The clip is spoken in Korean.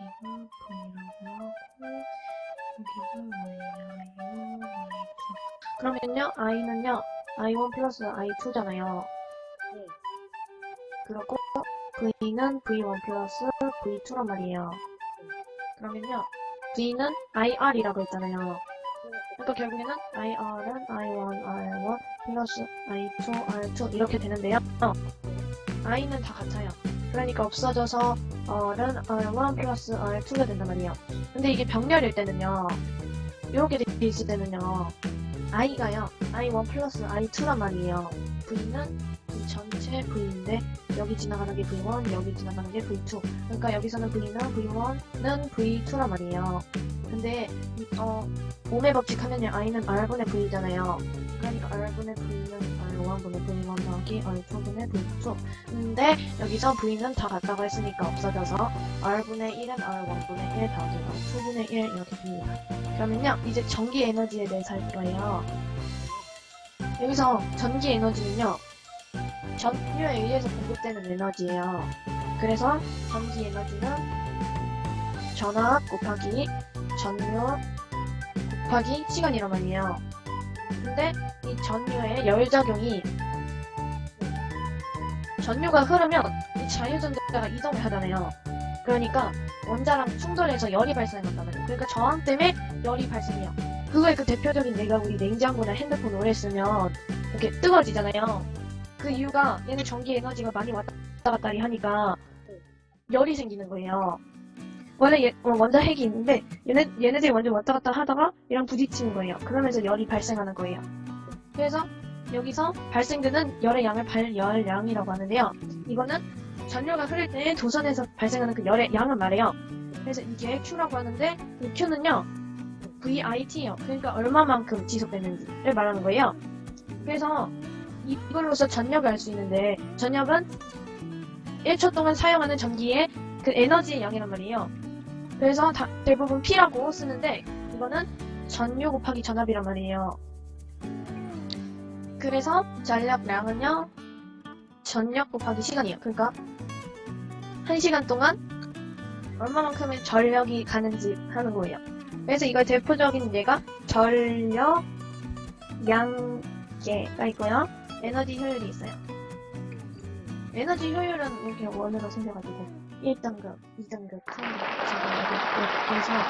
여기가 브이로그 하고 여기가 뭐예요? 그러면요 i는요 i1 플러스 i2잖아요 그리고 v는 v1 플러스 v2란 말이에요 그러면요 v는 ir이라고 했잖아요 그러니까 결국에는 IR은 I1, R1 플러스 I2, R2 이렇게 되는데요. I는 다 같아요. 그러니까 없어져서 r은 r1 플러스 r2가 된단 말이에요. 근데 이게 병렬일 때는요. 돼 있을 때는요. i가요. i1 플러스 i2란 말이에요. v는 이 전체 v인데 여기 지나가는 게 v1, 여기 지나가는 게 v2. 그러니까 여기서는 v는 v1는 v2란 말이에요. 근데 이, 어, 몸의 법칙 하면요. i는 r분의 v잖아요. 그러니까 r분의 v는 r1분의 v1 더 하기 r2분의 v2. 근데 여기서 v는 다 같다고 했으니까 없어져서 r분의 1은 r1분의 1 더하기 r2분의 1 이렇게 됩니다. 그러면요. 이제 전기 에너지에 대해서 할 거예요. 여기서 전기 에너지는요. 전류에 의해서 공급되는 에너지예요. 그래서 전기 에너지는 전압 곱하기 전류 곱하기 시간이란 말이에요. 근데 이 전류의 열작용이 전류가 흐르면 이 자유전자가 이동을 하잖아요. 그러니까 원자랑 충돌해서 열이 발생한단 말이에요. 그러니까 저항 때문에 열이 발생해요. 그거의 그 대표적인 예가 우리 냉장고나 핸드폰 오래 쓰면 이렇게 뜨거워지잖아요. 그 이유가 얘는 전기 에너지가 많이 왔다 갔다 하니까 열이 생기는 거예요. 원래 얘, 어, 원자 핵이 있는데 얘네, 얘네들이 먼저 왔다 갔다 하다가 얘랑 부딪히는 거예요. 그러면서 열이 발생하는 거예요. 그래서 여기서 발생되는 열의 양을 발열량이라고 하는데요. 이거는 전류가 흐를 때 도선에서 발생하는 그 열의 양을 말해요. 그래서 이게 Q라고 하는데 이 Q는요. VIT예요. 그러니까 얼마만큼 지속되는지를 말하는 거예요. 그래서 이- 이걸로서 전력을 알 수 있는데 전력은 1초 동안 사용하는 전기의 그 에너지의 양이란 말이에요. 그래서 다- 대부분 P라고 쓰는데 이거는 전류 곱하기 전압이란 말이에요. 그래서 전력량은요 전력 곱하기 시간이에요. 그러니까 1시간 동안 얼마만큼의 전력이 가는지 하는 거예요. 그래서 이거의 대표적인 예가 전력 양계가 있고요. 에너지 효율이 있어요. 에너지 효율은 이렇게 원으로 생겨가지고 1등급, 2등급, 3등급, 4등급 그래서